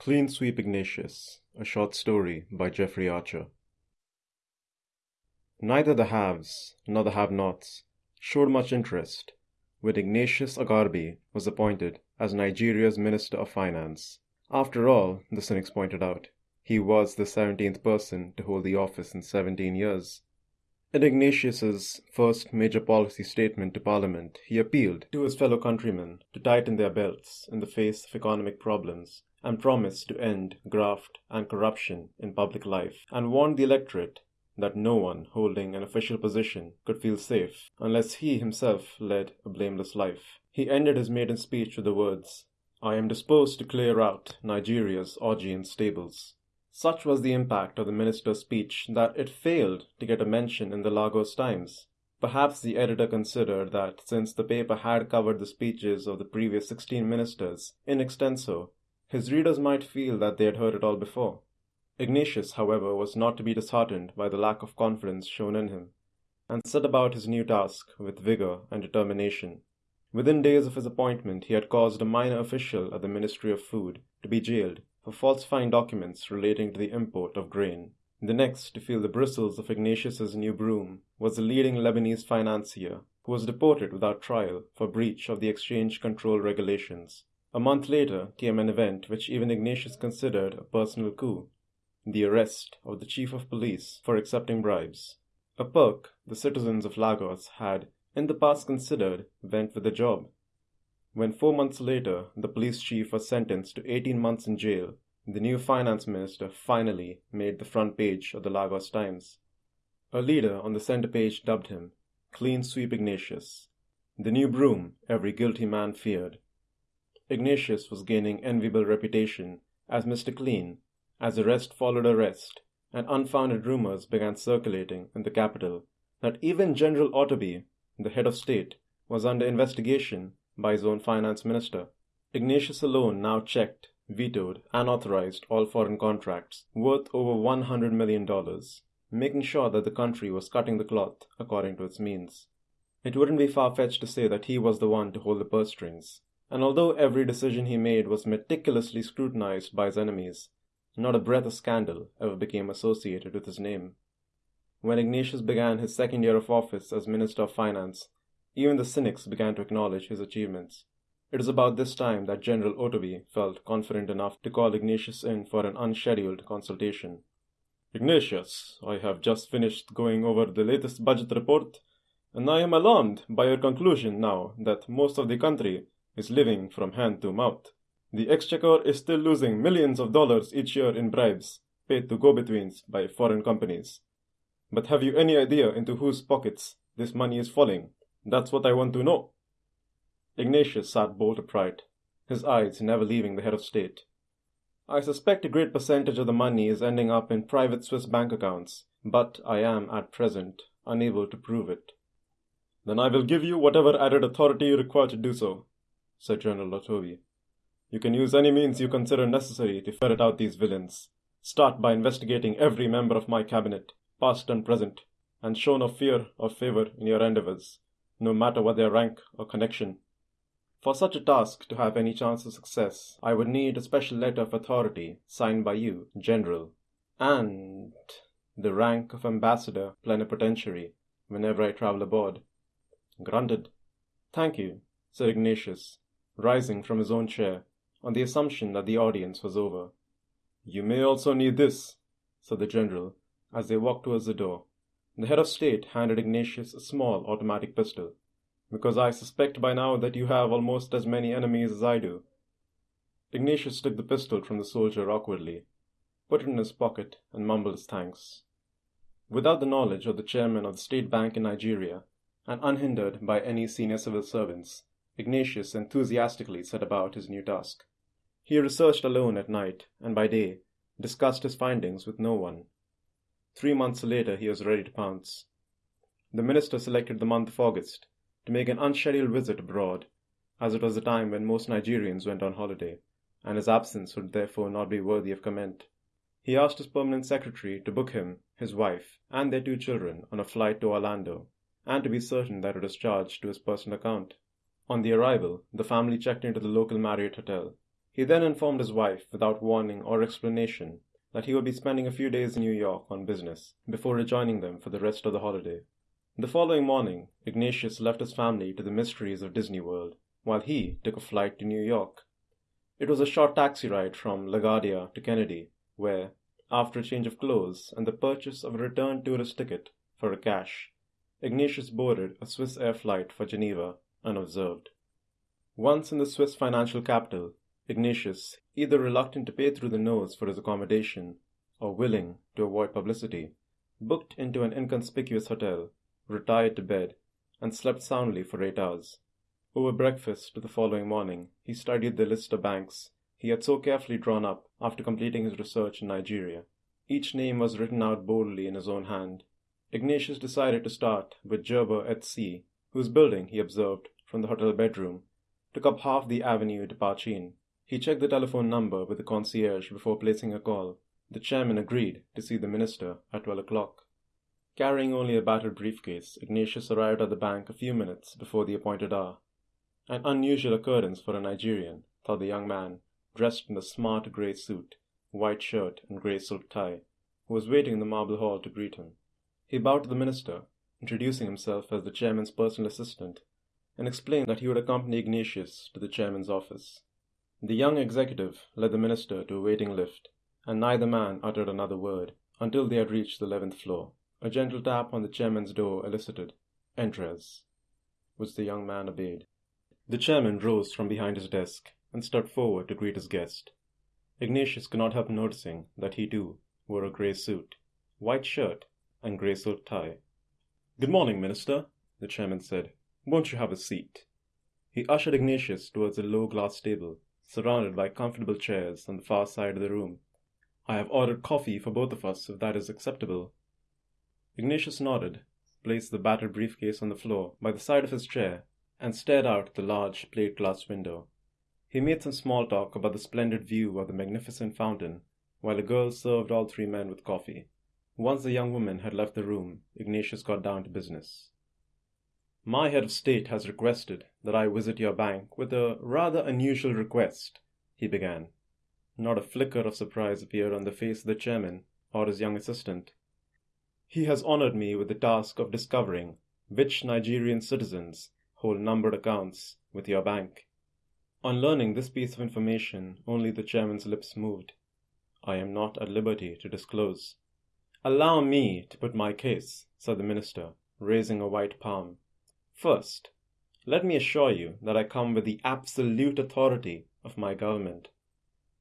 Clean Sweep Ignatius, a short story by Jeffrey Archer. Neither the haves nor the have nots showed much interest when Ignatius Agarbi was appointed as Nigeria's Minister of Finance. After all, the cynics pointed out, he was the seventeenth person to hold the office in seventeen years. In Ignatius's first major policy statement to Parliament, he appealed to his fellow countrymen to tighten their belts in the face of economic problems and promised to end graft and corruption in public life, and warned the electorate that no one holding an official position could feel safe unless he himself led a blameless life. He ended his maiden speech with the words, I am disposed to clear out Nigeria's Augean stables. Such was the impact of the minister's speech that it failed to get a mention in the Lagos Times. Perhaps the editor considered that since the paper had covered the speeches of the previous 16 ministers in extenso, his readers might feel that they had heard it all before. Ignatius, however, was not to be disheartened by the lack of confidence shown in him, and set about his new task with vigor and determination. Within days of his appointment, he had caused a minor official at the Ministry of Food to be jailed for falsifying documents relating to the import of grain. The next to feel the bristles of Ignatius's new broom was the leading Lebanese financier, who was deported without trial for breach of the exchange control regulations. A month later came an event which even Ignatius considered a personal coup the arrest of the chief of police for accepting bribes. A perk the citizens of Lagos had in the past considered went with the job. When four months later the police chief was sentenced to 18 months in jail, the new finance minister finally made the front page of the Lagos Times. A leader on the center page dubbed him Clean Sweep Ignatius, the new broom every guilty man feared. Ignatius was gaining enviable reputation as Mr. Clean as arrest followed arrest, and unfounded rumors began circulating in the capital that even General Otobi, the head of state, was under investigation by his own finance minister. Ignatius alone now checked, vetoed, and authorized all foreign contracts worth over $100 million, making sure that the country was cutting the cloth according to its means. It wouldn't be far fetched to say that he was the one to hold the purse strings. And although every decision he made was meticulously scrutinized by his enemies, not a breath of scandal ever became associated with his name. When Ignatius began his second year of office as Minister of Finance, even the cynics began to acknowledge his achievements. It is about this time that General Otobi felt confident enough to call Ignatius in for an unscheduled consultation. Ignatius, I have just finished going over the latest budget report, and I am alarmed by your conclusion now that most of the country is living from hand to mouth. The Exchequer is still losing millions of dollars each year in bribes paid to go betweens by foreign companies. But have you any idea into whose pockets this money is falling? That's what I want to know. Ignatius sat bolt upright, his eyes never leaving the head of state. I suspect a great percentage of the money is ending up in private Swiss bank accounts, but I am at present unable to prove it. Then I will give you whatever added authority you require to do so, said General Otobi. You can use any means you consider necessary to ferret out these villains. Start by investigating every member of my cabinet, past and present, and show no fear or favor in your endeavors, no matter what their rank or connection. For such a task to have any chance of success, I would need a special letter of authority signed by you, General, and the rank of Ambassador Plenipotentiary whenever I travel abroad. Granted. Thank you, said Ignatius, rising from his own chair on the assumption that the audience was over. You may also need this, said the general, as they walked towards the door. The head of state handed Ignatius a small automatic pistol, because I suspect by now that you have almost as many enemies as I do. Ignatius took the pistol from the soldier awkwardly, put it in his pocket, and mumbled his thanks. Without the knowledge of the chairman of the State Bank in Nigeria, and unhindered by any senior civil servants, Ignatius enthusiastically set about his new task. He researched alone at night, and by day discussed his findings with no one. Three months later he was ready to pounce. The minister selected the month of August to make an unscheduled visit abroad, as it was the time when most Nigerians went on holiday, and his absence would therefore not be worthy of comment. He asked his permanent secretary to book him, his wife, and their two children on a flight to Orlando, and to be certain that it was charged to his personal account. On the arrival, the family checked into the local Marriott hotel. He then informed his wife, without warning or explanation, that he would be spending a few days in New York on business before rejoining them for the rest of the holiday. The following morning, Ignatius left his family to the mysteries of Disney World, while he took a flight to New York. It was a short taxi ride from LaGuardia to Kennedy, where, after a change of clothes and the purchase of a return tourist ticket for a cash, Ignatius boarded a Swissair flight for Geneva unobserved. Once in the Swiss financial capital, Ignatius, either reluctant to pay through the nose for his accommodation or willing to avoid publicity, booked into an inconspicuous hotel, retired to bed, and slept soundly for eight hours. Over breakfast to the following morning, he studied the list of banks he had so carefully drawn up after completing his research in Nigeria. Each name was written out boldly in his own hand. Ignatius decided to start with Gerber et Cie, whose building, he observed from the hotel bedroom, took up half the Avenue de Pauchin. He checked the telephone number with the concierge before placing a call. The chairman agreed to see the minister at twelve o'clock. Carrying only a battered briefcase, Ignatius arrived at the bank a few minutes before the appointed hour. An unusual occurrence for a Nigerian, thought the young man, dressed in a smart grey suit, white shirt, and grey silk tie, who was waiting in the marble hall to greet him. He bowed to the minister, introducing himself as the chairman's personal assistant, and explained that he would accompany Ignatius to the chairman's office. The young executive led the minister to a waiting lift, and neither man uttered another word until they had reached the eleventh floor. A gentle tap on the chairman's door elicited, Entres, which the young man obeyed. The chairman rose from behind his desk and stepped forward to greet his guest. Ignatius could not help noticing that he too wore a grey suit, white shirt, and grey silk tie. Good morning, Minister, the chairman said. Won't you have a seat? He ushered Ignatius towards a low glass table, surrounded by comfortable chairs on the far side of the room. I have ordered coffee for both of us, if that is acceptable. Ignatius nodded, placed the battered briefcase on the floor by the side of his chair, and stared out at the large plate glass window. He made some small talk about the splendid view of the magnificent fountain, while a girl served all three men with coffee. Once the young woman had left the room, Ignatius got down to business. My head of state has requested that I visit your bank with a rather unusual request, he began. Not a flicker of surprise appeared on the face of the chairman or his young assistant. He has honored me with the task of discovering which Nigerian citizens hold numbered accounts with your bank. On learning this piece of information, only the chairman's lips moved. I am not at liberty to disclose. Allow me to put my case, said the minister, raising a white palm. First, let me assure you that I come with the absolute authority of my government.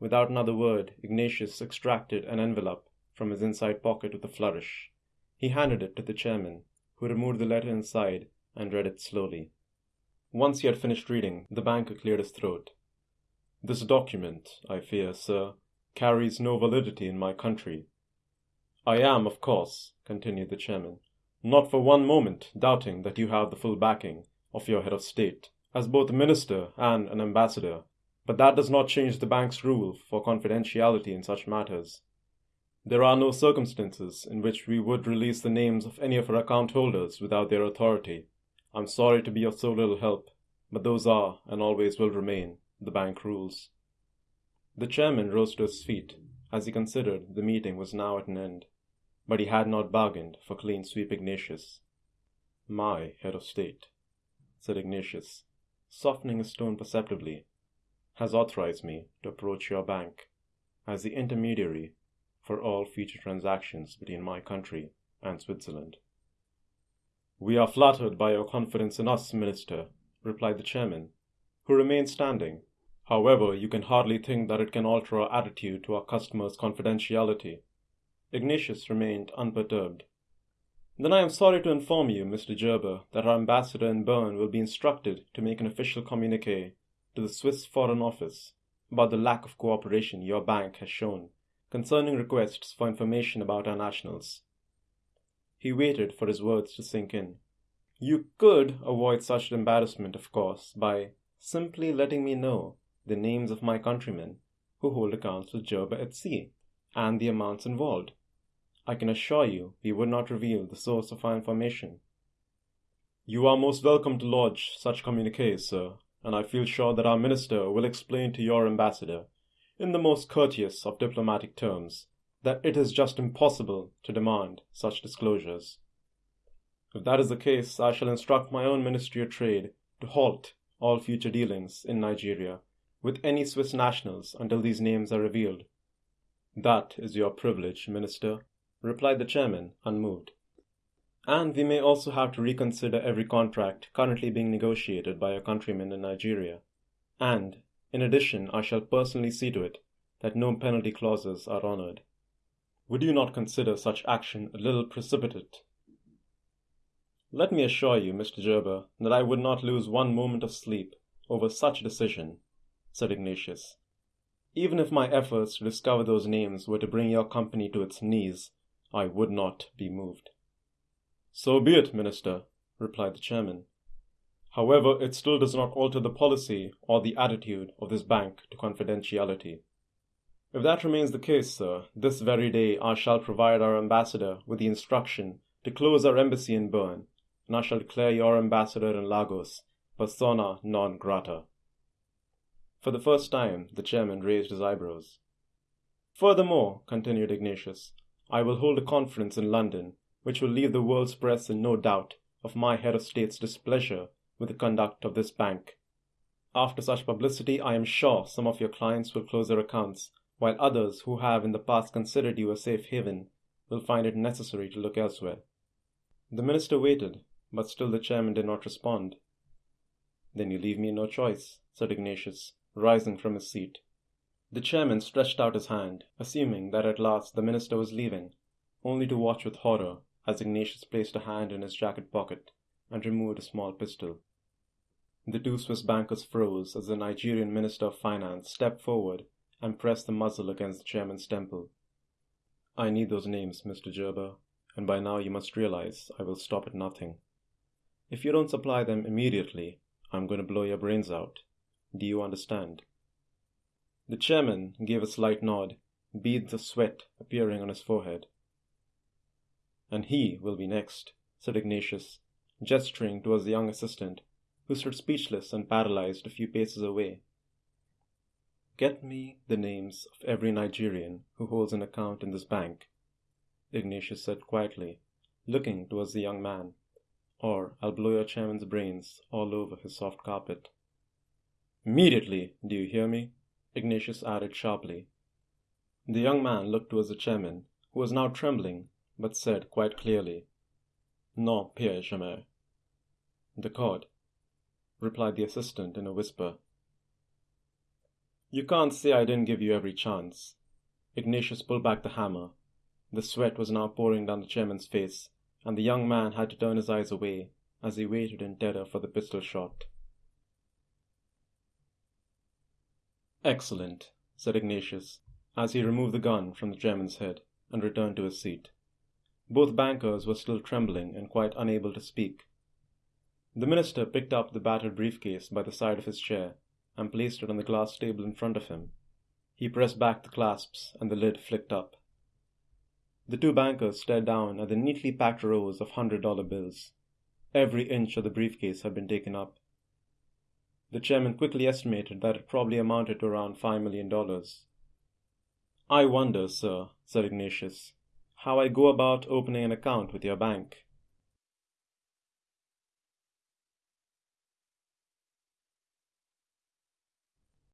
Without another word, Ignatius extracted an envelope from his inside pocket with a flourish. He handed it to the chairman, who removed the letter inside and read it slowly. Once he had finished reading, the banker cleared his throat. This document, I fear, sir, carries no validity in my country. I am, of course, continued the chairman, not for one moment doubting that you have the full backing of your head of state as both a minister and an ambassador, but that does not change the bank's rule for confidentiality in such matters. There are no circumstances in which we would release the names of any of our account holders without their authority. I'm sorry to be of so little help, but those are, and always will remain, the bank rules. The chairman rose to his feet as he considered the meeting was now at an end, but he had not bargained for clean sweep Ignatius. My head of state, said Ignatius, softening his tone perceptibly, has authorized me to approach your bank as the intermediary for all future transactions between my country and Switzerland. We are flattered by your confidence in us, Minister, replied the chairman, who remained standing. However, you can hardly think that it can alter our attitude to our customers' confidentiality. Ignatius remained unperturbed. Then I am sorry to inform you, Mr. Gerber, that our ambassador in Bern will be instructed to make an official communique to the Swiss Foreign Office about the lack of cooperation your bank has shown concerning requests for information about our nationals. He waited for his words to sink in. You could avoid such embarrassment, of course, by simply letting me know the names of my countrymen who hold accounts with Gerber et Cie and the amounts involved. I can assure you we would not reveal the source of our information. You are most welcome to lodge such communiques, sir, and I feel sure that our minister will explain to your ambassador, in the most courteous of diplomatic terms, that it is just impossible to demand such disclosures. If that is the case, I shall instruct my own Ministry of Trade to halt all future dealings in Nigeria with any Swiss nationals until these names are revealed. That is your privilege, Minister, replied the chairman, unmoved. And we may also have to reconsider every contract currently being negotiated by your countrymen in Nigeria. And, in addition, I shall personally see to it that no penalty clauses are honored. Would you not consider such action a little precipitate let me assure you, Mr. Gerber, that I would not lose one moment of sleep over such a decision, said Ignatius. Even if my efforts to discover those names were to bring your company to its knees, I would not be moved. So be it, Minister, replied the chairman. However, it still does not alter the policy or the attitude of this bank to confidentiality. If that remains the case, sir, this very day I shall provide our ambassador with the instruction to close our embassy in Bern and I shall declare your ambassador in Lagos persona non grata. For the first time, the chairman raised his eyebrows. Furthermore, continued Ignatius, I will hold a conference in London which will leave the world's press in no doubt of my head of state's displeasure with the conduct of this bank. After such publicity, I am sure some of your clients will close their accounts, while others who have in the past considered you a safe haven will find it necessary to look elsewhere. The minister waited, but still the chairman did not respond. Then you leave me no choice, said Ignatius, rising from his seat. The chairman stretched out his hand, assuming that at last the minister was leaving, only to watch with horror as Ignatius placed a hand in his jacket pocket and removed a small pistol. The two Swiss bankers froze as the Nigerian Minister of Finance stepped forward and pressed the muzzle against the chairman's temple. I need those names, Mr. Gerber, and by now you must realize I will stop at nothing. If you don't supply them immediately, I'm going to blow your brains out. Do you understand? The chairman gave a slight nod, beads of sweat appearing on his forehead. And he will be next, said Ignatius, gesturing towards the young assistant, who stood speechless and paralyzed a few paces away. Get me the names of every Nigerian who holds an account in this bank, Ignatius said quietly, looking towards the young man or I'll blow your chairman's brains all over his soft carpet. Immediately, do you hear me? Ignatius added sharply. The young man looked towards the chairman, who was now trembling, but said quite clearly, Non, Pierre jamais. The D'accord, replied the assistant in a whisper. You can't say I didn't give you every chance. Ignatius pulled back the hammer. The sweat was now pouring down the chairman's face, and the young man had to turn his eyes away as he waited in terror for the pistol shot. Excellent, said Ignatius, as he removed the gun from the German's head and returned to his seat. Both bankers were still trembling and quite unable to speak. The minister picked up the battered briefcase by the side of his chair and placed it on the glass table in front of him. He pressed back the clasps and the lid flicked up. The two bankers stared down at the neatly packed rows of hundred dollar bills. Every inch of the briefcase had been taken up. The chairman quickly estimated that it probably amounted to around five million dollars. I wonder, sir, said Ignatius, how I go about opening an account with your bank.